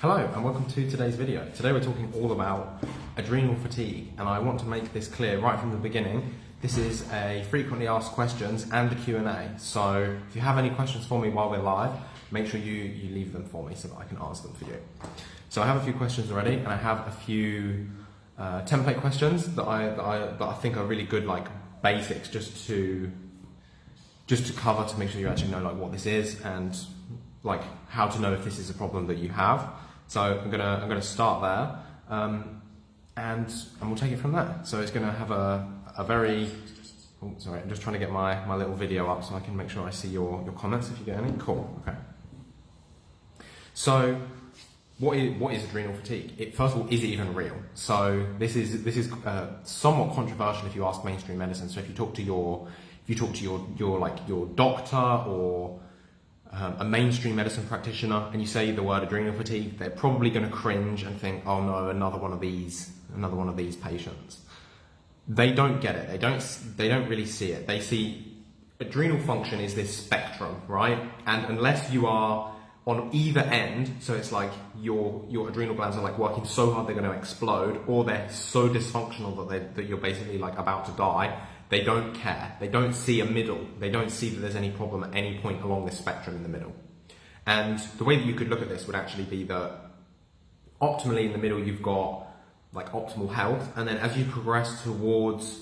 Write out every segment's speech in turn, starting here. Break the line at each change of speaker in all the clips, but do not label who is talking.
Hello and welcome to today's video. Today we're talking all about adrenal fatigue and I want to make this clear right from the beginning. This is a frequently asked questions and a Q&A. So if you have any questions for me while we're live, make sure you, you leave them for me so that I can answer them for you. So I have a few questions already and I have a few uh, template questions that I, that I, that I think are really good like basics just to just to cover to make sure you actually know like what this is and like how to know if this is a problem that you have. So I'm gonna I'm gonna start there, um, and and we'll take it from there. So it's gonna have a a very oh, sorry, I'm just trying to get my my little video up so I can make sure I see your your comments if you get any. Cool. Okay. So what is, what is adrenal fatigue? It, first of all, is it even real? So this is this is uh, somewhat controversial if you ask mainstream medicine. So if you talk to your if you talk to your your like your doctor or um, a mainstream medicine practitioner and you say the word adrenal fatigue, they're probably going to cringe and think, oh no, another one of these, another one of these patients. They don't get it. They don't, they don't really see it. They see adrenal function is this spectrum, right? And unless you are on either end, so it's like your, your adrenal glands are like working so hard they're going to explode or they're so dysfunctional that, they, that you're basically like about to die, they don't care. They don't see a middle. They don't see that there's any problem at any point along this spectrum in the middle. And the way that you could look at this would actually be that optimally in the middle you've got like optimal health, and then as you progress towards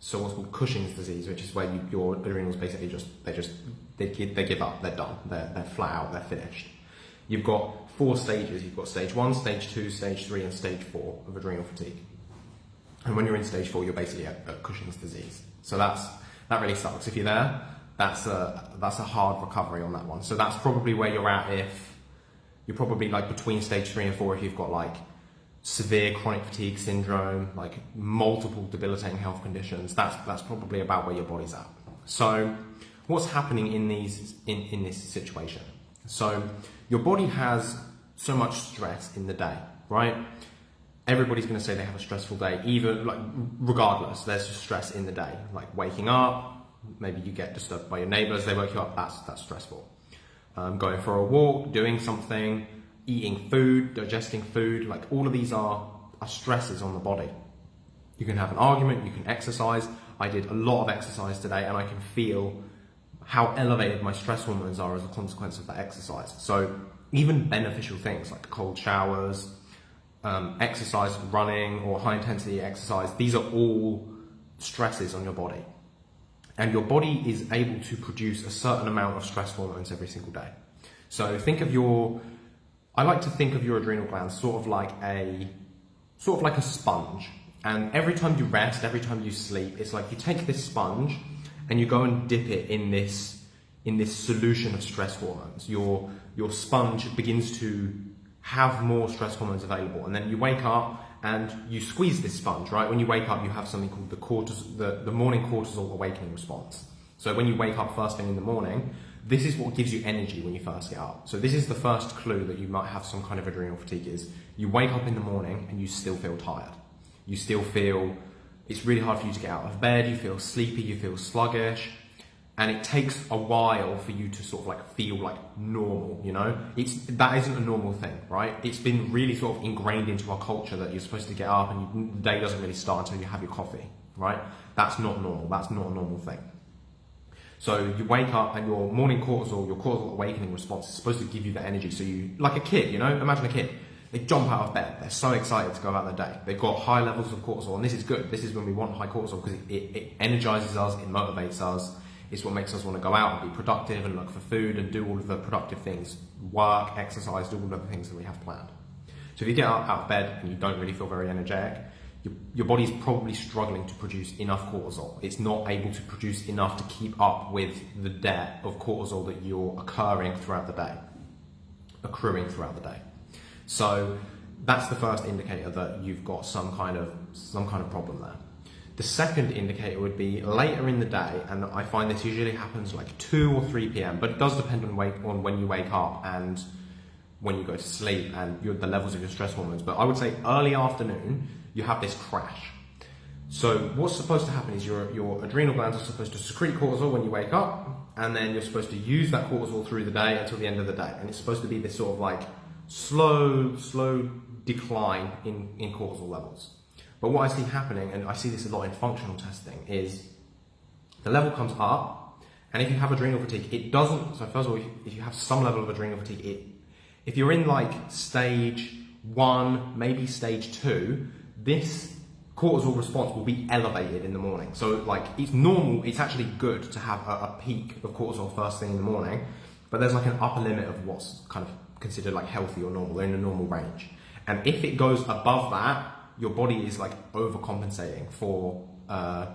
so what's called Cushing's disease, which is where you, your adrenals basically just they just they give, they give up, they're done, they're they're flat out, they're finished. You've got four stages. You've got stage one, stage two, stage three, and stage four of adrenal fatigue. And when you're in stage four, you're basically at, at Cushing's disease. So that's that really sucks. If you're there, that's a that's a hard recovery on that one. So that's probably where you're at if you're probably like between stage three and four if you've got like severe chronic fatigue syndrome, like multiple debilitating health conditions. That's that's probably about where your body's at. So what's happening in these in, in this situation? So your body has so much stress in the day, right? Everybody's going to say they have a stressful day, even like regardless. There's stress in the day, like waking up. Maybe you get disturbed by your neighbours. They wake you up. That's that's stressful. Um, going for a walk, doing something, eating food, digesting food. Like all of these are are stresses on the body. You can have an argument. You can exercise. I did a lot of exercise today, and I can feel how elevated my stress hormones are as a consequence of that exercise. So even beneficial things like cold showers, um, exercise, running or high intensity exercise, these are all stresses on your body. And your body is able to produce a certain amount of stress hormones every single day. So think of your, I like to think of your adrenal glands sort of like a, sort of like a sponge. And every time you rest, every time you sleep, it's like you take this sponge and you go and dip it in this, in this solution of stress hormones. Your, your sponge begins to have more stress hormones available. And then you wake up and you squeeze this sponge, right? When you wake up, you have something called the, cortisol, the, the morning cortisol awakening response. So when you wake up first thing in the morning, this is what gives you energy when you first get up. So this is the first clue that you might have some kind of adrenal fatigue is you wake up in the morning and you still feel tired. You still feel it's really hard for you to get out of bed, you feel sleepy, you feel sluggish, and it takes a while for you to sort of like feel like normal you know? It's that isn't a normal thing right? It's been really sort of ingrained into our culture that you're supposed to get up and you, the day doesn't really start until you have your coffee right? That's not normal. That's not a normal thing. So you wake up and your morning cortisol your cortisol awakening response is supposed to give you the energy. So you like a kid you know? Imagine a kid. They jump out of bed. They're so excited to go about their day. They've got high levels of cortisol and this is good. This is when we want high cortisol because it, it, it energizes us it motivates us it's what makes us want to go out and be productive and look for food and do all of the productive things, work, exercise, do all of the things that we have planned. So if you get out, of bed and you don't really feel very energetic, your, your body's probably struggling to produce enough cortisol. It's not able to produce enough to keep up with the debt of cortisol that you're occurring throughout the day, accruing throughout the day. So that's the first indicator that you've got some kind of some kind of problem there. The second indicator would be later in the day, and I find this usually happens like 2 or 3 p.m., but it does depend on, wake, on when you wake up and when you go to sleep and your, the levels of your stress hormones. But I would say early afternoon, you have this crash. So what's supposed to happen is your, your adrenal glands are supposed to secrete cortisol when you wake up, and then you're supposed to use that cortisol through the day until the end of the day. And it's supposed to be this sort of like slow, slow decline in, in cortisol levels. But what I see happening, and I see this a lot in functional testing, is the level comes up, and if you have adrenal fatigue, it doesn't. So first of all, if you have some level of adrenal fatigue, it, if you're in like stage one, maybe stage two, this cortisol response will be elevated in the morning. So like it's normal, it's actually good to have a, a, peak of cortisol first thing in the morning, but there's like an upper limit of what's kind of considered like healthy or normal, they're in a normal range. And if it goes above that, your body is like overcompensating for, uh,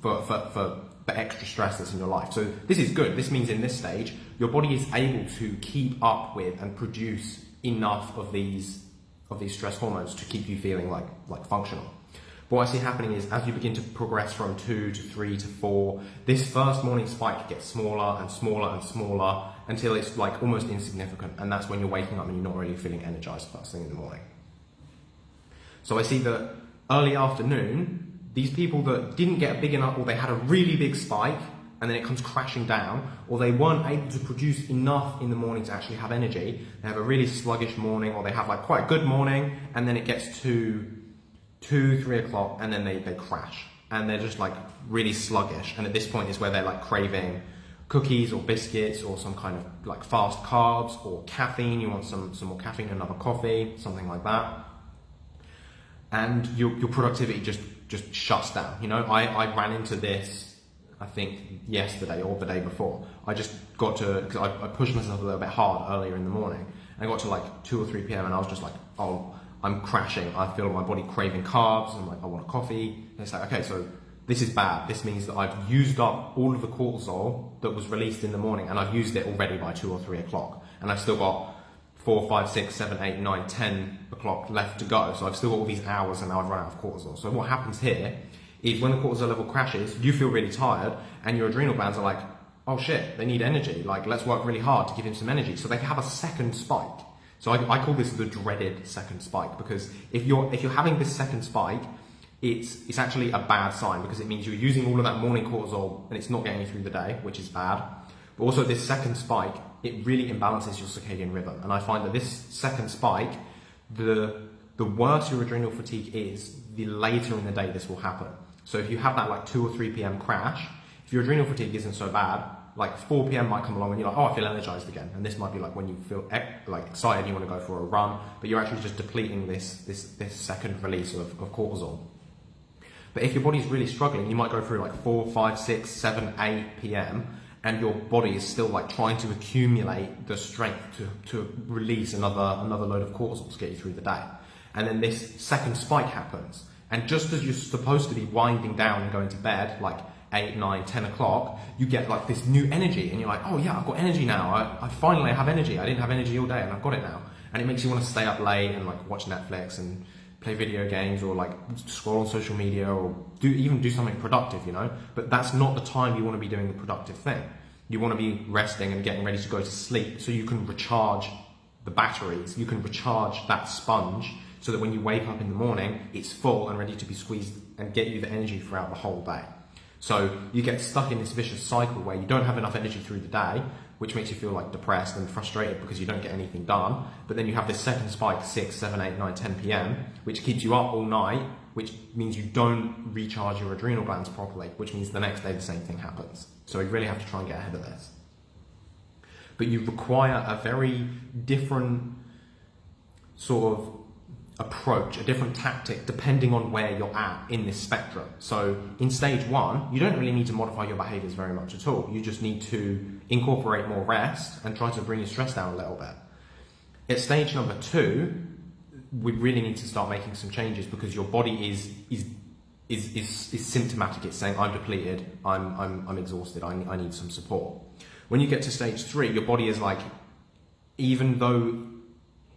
for, for, for the extra stress that's in your life. So this is good. This means in this stage, your body is able to keep up with and produce enough of these of these stress hormones to keep you feeling like like functional. But what I see happening is as you begin to progress from two to three to four, this first morning spike gets smaller and smaller and smaller until it's like almost insignificant. And that's when you're waking up and you're not really feeling energized first thing in the morning. So I see that early afternoon, these people that didn't get big enough or they had a really big spike and then it comes crashing down, or they weren't able to produce enough in the morning to actually have energy. They have a really sluggish morning, or they have like quite a good morning, and then it gets to two, three o'clock, and then they, they crash. And they're just like really sluggish. And at this point is where they're like craving cookies or biscuits or some kind of like fast carbs or caffeine. You want some, some more caffeine, another coffee, something like that. And your, your productivity just, just shuts down. You know, I, I ran into this, I think yesterday or the day before. I just got to, because I, I pushed myself a little bit hard earlier in the morning. And I got to like 2 or 3 p.m. and I was just like, oh, I'm crashing. I feel my body craving carbs. I'm like, I want a coffee. And it's like, okay, so this is bad. This means that I've used up all of the cortisol that was released in the morning and I've used it already by two or three o'clock. And I've still got four, five, six, seven, eight, nine, ten o'clock left to go. So I've still got all these hours and now I've run out of cortisol. So what happens here is when the cortisol level crashes, you feel really tired and your adrenal glands are like, oh shit, they need energy. Like, let's work really hard to give him some energy. So they have a second spike. So I, I, call this the dreaded second spike because if you're if you're having this second spike, it's it's actually a bad sign because it means you're using all of that morning cortisol and it's not getting you through the day, which is bad. But also this second spike, it really imbalances your circadian rhythm. And I find that this second spike, the the worse your adrenal fatigue is, the later in the day this will happen. So if you have that like 2 or 3 p.m. crash, if your adrenal fatigue isn't so bad, like 4 p.m. might come along and you're like, oh, I feel energized again. And this might be like when you feel like excited, you want to go for a run, but you're actually just depleting this, this, this second release of, of cortisol. But if your body's really struggling, you might go through like 4, 5, 6, 7, 8 p.m. and your body is still like trying to accumulate the strength to, to release another, another load of cortisol to get you through the day. And then this second spike happens. And just as you're supposed to be winding down and going to bed, like 8, 9, 10 o'clock, you get like this new energy and you're like, oh yeah, I've got energy now. I, I finally have energy. I didn't have energy all day and I've got it now. And it makes you want to stay up late and like watch Netflix and play video games or like scroll on social media or do even do something productive, you know? But that's not the time you want to be doing the productive thing. You want to be resting and getting ready to go to sleep so you can recharge the batteries. You can recharge that sponge so that when you wake up in the morning, it's full and ready to be squeezed and get you the energy throughout the whole day. So you get stuck in this vicious cycle where you don't have enough energy through the day, which makes you feel like depressed and frustrated because you don't get anything done. But then you have this second spike, 6, 7, 8, 9, 10 p.m., which keeps you up all night, which means you don't recharge your adrenal glands properly, which means the next day the same thing happens. So you really have to try and get ahead of this. But you require a very different sort of approach, a different tactic, depending on where you're at in this spectrum. So in stage one, you don't really need to modify your behaviors very much at all. You just need to incorporate more rest and try to bring your stress down a little bit. At stage number two, we really need to start making some changes because your body is is is, is, is symptomatic. It's saying, I'm depleted, I'm, I'm, I'm exhausted, I, I need some support. When you get to stage three, your body is like, even though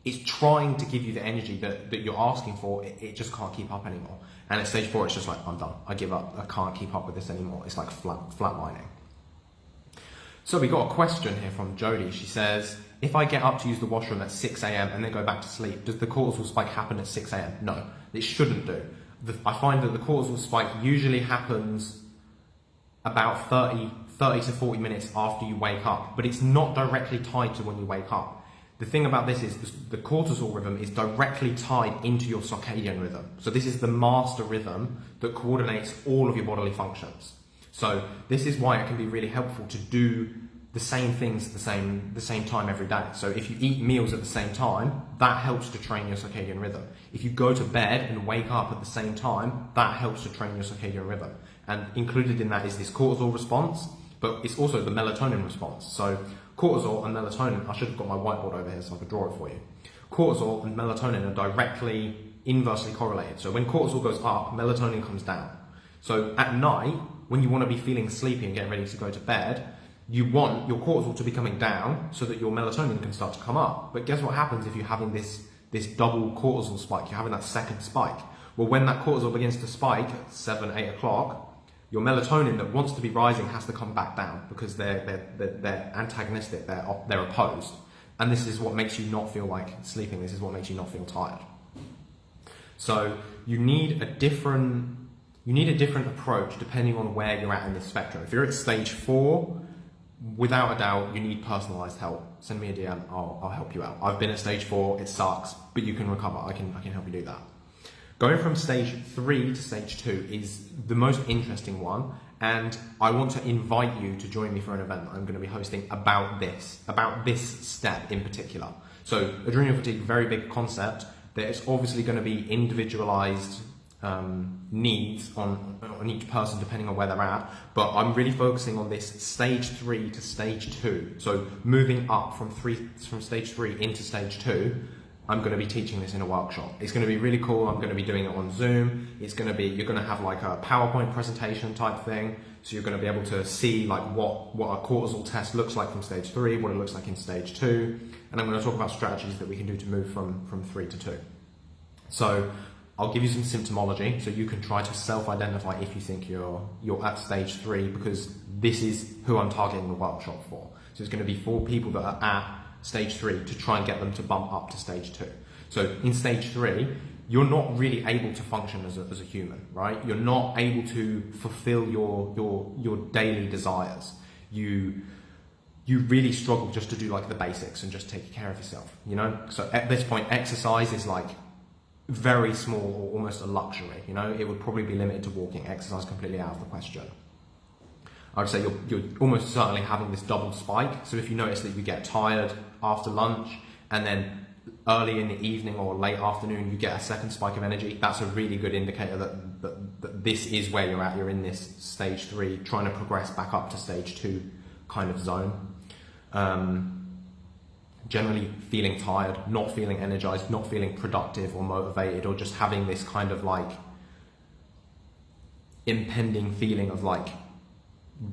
it's trying to give you the energy that, that you're asking for, it, it, just can't keep up anymore. And at stage four, it's just like, I'm done. I give up. I can't keep up with this anymore. It's like flat, flatlining. So we got a question here from Jody. She says, if I get up to use the washroom at 6 a.m. and then go back to sleep, does the cortisol spike happen at 6 a.m.? No, it shouldn't do. The, I find that the cortisol spike usually happens about 30, 30 to 40 minutes after you wake up, but it's not directly tied to when you wake up the thing about this is the cortisol rhythm is directly tied into your circadian rhythm. So this is the master rhythm that coordinates all of your bodily functions. So this is why it can be really helpful to do the same things at the same the same time every day. So if you eat meals at the same time, that helps to train your circadian rhythm. If you go to bed and wake up at the same time, that helps to train your circadian rhythm. And included in that is this cortisol response, but it's also the melatonin response. So cortisol and melatonin, I should have got my whiteboard over here so I could draw it for you. Cortisol and melatonin are directly inversely correlated. So when cortisol goes up, melatonin comes down. So at night, when you want to be feeling sleepy and getting ready to go to bed, you want your cortisol to be coming down so that your melatonin can start to come up. But guess what happens if you're having this, this double cortisol spike? You're having that second spike. Well, when that cortisol begins to spike at 7, 8 o'clock, your melatonin that wants to be rising has to come back down because they're, they're, they're, they're antagonistic, they're, they're opposed. And this is what makes you not feel like sleeping, this is what makes you not feel tired. So you need a different you need a different approach depending on where you're at in the spectrum. If you're at stage four, without a doubt, you need personalized help. Send me a DM, I'll, I'll help you out. I've been at stage four, it sucks, but you can recover. I can, I can help you do that. Going from stage three to stage two is the most interesting one, and I want to invite you to join me for an event that I'm going to be hosting about this, about this step in particular. So, adrenal fatigue, very big concept. There's obviously going to be individualized um, needs on, on each person depending on where they're at. But I'm really focusing on this stage three to stage two. So moving up from three from stage three into stage two I'm going to be teaching this in a workshop. It's going to be really cool. I'm going to be doing it on Zoom. It's going to be, you're going to have like a PowerPoint presentation type thing. So you're going to be able to see like what, what a cortisol test looks like from stage three, what it looks like in stage two. And I'm going to talk about strategies that we can do to move from, from three to two. So I'll give you some symptomology so you can try to self-identify if you think you're, you're at stage three because this is who I'm targeting the workshop for. So it's going to be for people that are at stage three to try and get them to bump up to stage two. So in stage three, you're not really able to function as a, as a human, right? You're not able to fulfill your, your, your daily desires. You, you really struggle just to do like the basics and just take care of yourself, you know? So at this point, exercise is like very small or almost a luxury, you know? It would probably be limited to walking. Exercise completely out of the question. I would say you're, you're almost certainly having this double spike. So if you notice that you get tired after lunch and then early in the evening or late afternoon you get a second spike of energy, that's a really good indicator that, that, that this is where you're at. You're in this stage three, trying to progress back up to stage two kind of zone. Um, generally feeling tired, not feeling energized, not feeling productive or motivated, or just having this kind of like impending feeling of like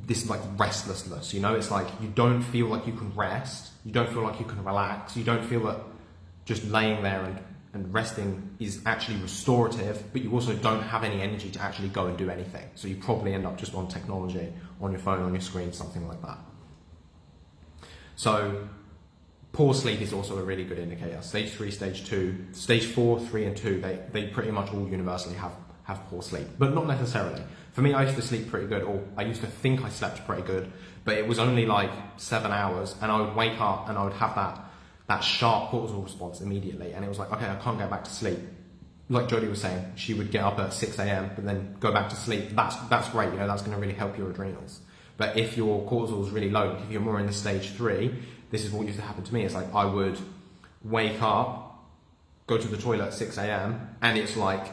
this like restlessness, you know, it's like you don't feel like you can rest, you don't feel like you can relax, you don't feel that just laying there and, and resting is actually restorative, but you also don't have any energy to actually go and do anything. So you probably end up just on technology, on your phone, on your screen, something like that. So poor sleep is also a really good indicator. Stage three, stage two, stage four, three, and two, they, they pretty much all universally have, have poor sleep, but not necessarily. For me, I used to sleep pretty good, or I used to think I slept pretty good, but it was only like seven hours, and I would wake up and I would have that that sharp cortisol response immediately, and it was like, okay, I can't go back to sleep. Like Jodie was saying, she would get up at 6 a.m. but then go back to sleep. That's that's great, you know, that's going to really help your adrenals. But if your cortisol is really low, if you're more in the stage three, this is what used to happen to me. It's like I would wake up, go to the toilet at 6 a.m., and it's like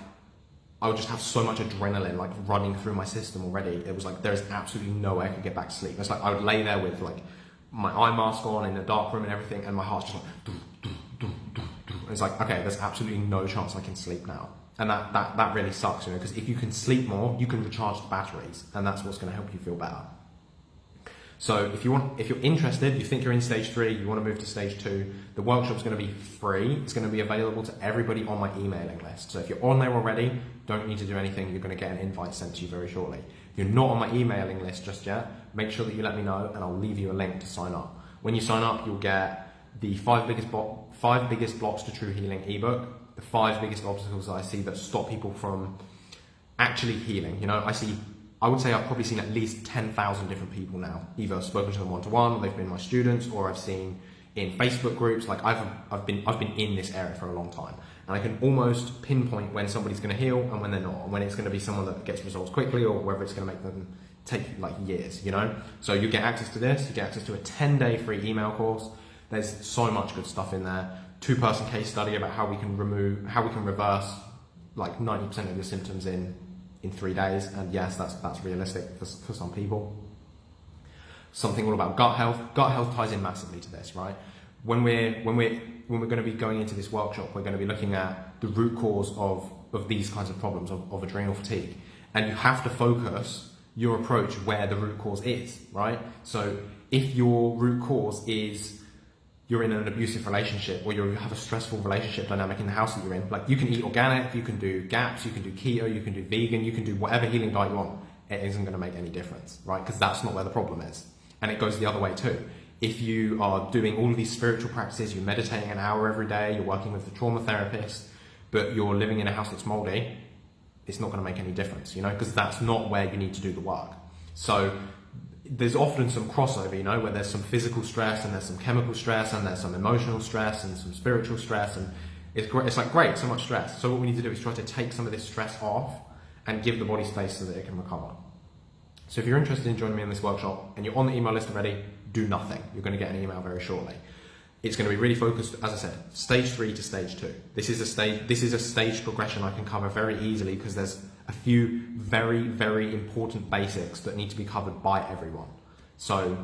I would just have so much adrenaline like running through my system already. It was like there's absolutely no way I could get back to sleep. It's like I would lay there with like my eye mask on in the dark room and everything, and my heart's just like. It's like okay, there's absolutely no chance I can sleep now, and that that that really sucks, you know, because if you can sleep more, you can recharge the batteries, and that's what's going to help you feel better. So if you want, if you're interested, you think you're in stage three, you want to move to stage two, the workshop's going to be free. It's going to be available to everybody on my emailing list. So if you're on there already, don't need to do anything. You're going to get an invite sent to you very shortly. If you're not on my emailing list just yet, make sure that you let me know, and I'll leave you a link to sign up. When you sign up, you'll get the five biggest bo- five biggest blocks to true healing ebook, the five biggest obstacles I see that stop people from actually healing. You know, I see I would say I've probably seen at least 10,000 different people now. Either I've spoken to them one to one, or they've been my students, or I've seen in Facebook groups. Like I've I've been I've been in this area for a long time, and I can almost pinpoint when somebody's going to heal and when they're not, and when it's going to be someone that gets results quickly or whether it's going to make them take like years. You know, so you get access to this. You get access to a 10 day free email course. There's so much good stuff in there. Two person case study about how we can remove how we can reverse like 90% of your symptoms in in three days. And yes, that's that's realistic for, for some people something all about gut health. Gut health ties in massively to this, right? When we're when we're when we're going to be going into this workshop, we're going to be looking at the root cause of of these kinds of problems of, of adrenal fatigue, and you have to focus your approach where the root cause is, right? So if your root cause is you're in an abusive relationship or you have a stressful relationship dynamic in the house that you're in, like you can eat organic, you can do GAPS, you can do keto, you can do vegan, you can do whatever healing diet you want. It isn't going to make any difference, right? Because that's not where the problem is. And it goes the other way too. If you are doing all of these spiritual practices, you're meditating an hour every day, you're working with a trauma therapist, but you're living in a house that's moldy, it's not going to make any difference, you know, because that's not where you need to do the work. So there's often some crossover, you know, where there's some physical stress and there's some chemical stress and there's some emotional stress and some spiritual stress and it's great. It's like great, so much stress. So what we need to do is try to take some of this stress off and give the body space so that it can recover. So if you're interested in joining me in this workshop and you're on the email list already, do nothing. You're going to get an email very shortly. It's going to be really focused, as I said, stage three to stage two. This is a stage. This is a stage progression I can cover very easily because there's a few very, very important basics that need to be covered by everyone. So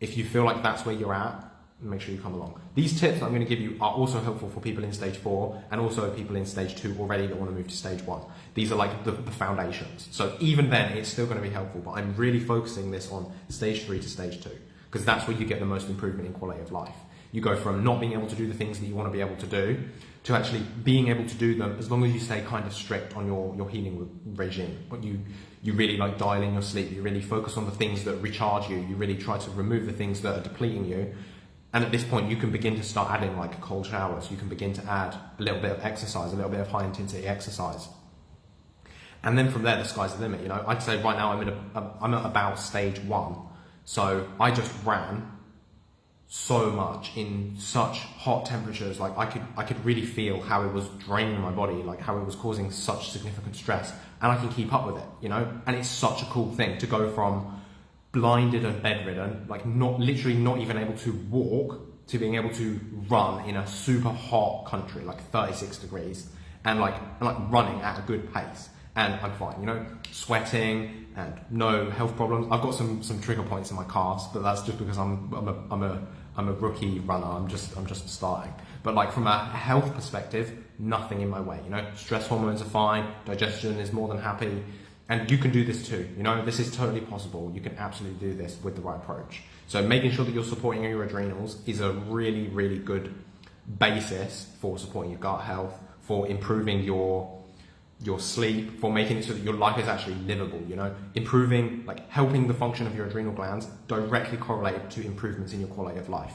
if you feel like that's where you're at, make sure you come along. These tips I'm going to give you are also helpful for people in stage four and also people in stage two already that want to move to stage one. These are like the, the foundations. So even then, it's still going to be helpful, but I'm really focusing this on stage three to stage two because that's where you get the most improvement in quality of life. You go from not being able to do the things that you want to be able to do to actually being able to do them as long as you stay kind of strict on your, your healing regime. But you, you really like dialing your sleep, you really focus on the things that recharge you, you really try to remove the things that are depleting you and at this point, you can begin to start adding like cold showers. You can begin to add a little bit of exercise, a little bit of high intensity exercise. And then from there, the sky's the limit. You know, I'd say right now I'm, in a, I'm at about stage one. So I just ran so much in such hot temperatures. Like I could, I could really feel how it was draining my body, like how it was causing such significant stress. And I can keep up with it, you know? And it's such a cool thing to go from blinded and bedridden, like not literally not even able to walk, to being able to run in a super hot country, like 36 degrees, and like and like running at a good pace. And I'm fine, you know, sweating and no health problems. I've got some some trigger points in my calves, but that's just because I'm I'm a I'm a I'm a rookie runner. I'm just I'm just starting. But like from a health perspective, nothing in my way. You know, stress hormones are fine. Digestion is more than happy. And you can do this too. You know, this is totally possible. You can absolutely do this with the right approach. So making sure that you're supporting your adrenals is a really, really good basis for supporting your gut health, for improving your your sleep, for making it so that your life is actually livable, you know, improving, like helping the function of your adrenal glands directly correlated to improvements in your quality of life,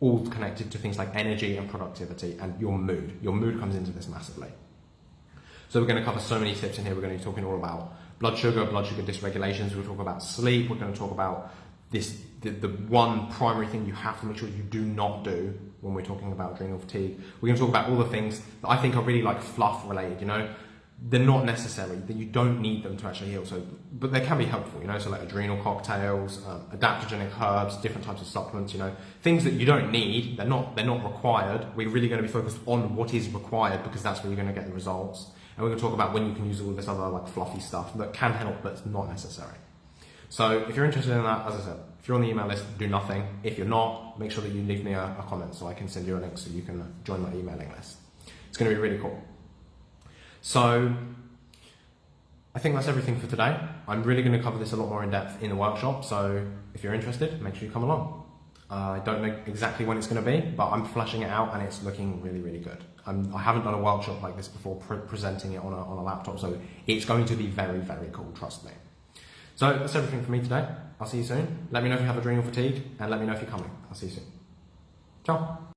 all connected to things like energy and productivity and your mood. Your mood comes into this massively. So we're going to cover so many tips in here. We're going to be talking all about blood sugar, blood sugar dysregulations. We'll talk about sleep. We're going to talk about this the, the one primary thing you have to make sure you do not do when we're talking about adrenal fatigue. We're going to talk about all the things that I think are really like fluff related. You know, they're not necessary. That you don't need them to actually heal. So, but they can be helpful. You know, so like adrenal cocktails, um, adaptogenic herbs, different types of supplements. You know, things that you don't need. They're not. They're not required. We're really going to be focused on what is required because that's where you're going to get the results. And we're going to talk about when you can use all this other like fluffy stuff that can help, but it's not necessary. So if you're interested in that, as I said, if you're on the email list, do nothing. If you're not, make sure that you leave me a, a comment so I can send you a link so you can join my emailing list. It's going to be really cool. So I think that's everything for today. I'm really going to cover this a lot more in depth in the workshop. So if you're interested, make sure you come along. Uh, I don't know exactly when it's going to be, but I'm flashing it out and it's looking really, really good. I'm, I have not done a workshop like this before, pre presenting it on a, on a laptop, so it's going to be very, very cool, trust me. So that's everything for me today. I'll see you soon. Let me know if you have adrenal fatigue and let me know if you're coming. I'll see you soon. Ciao.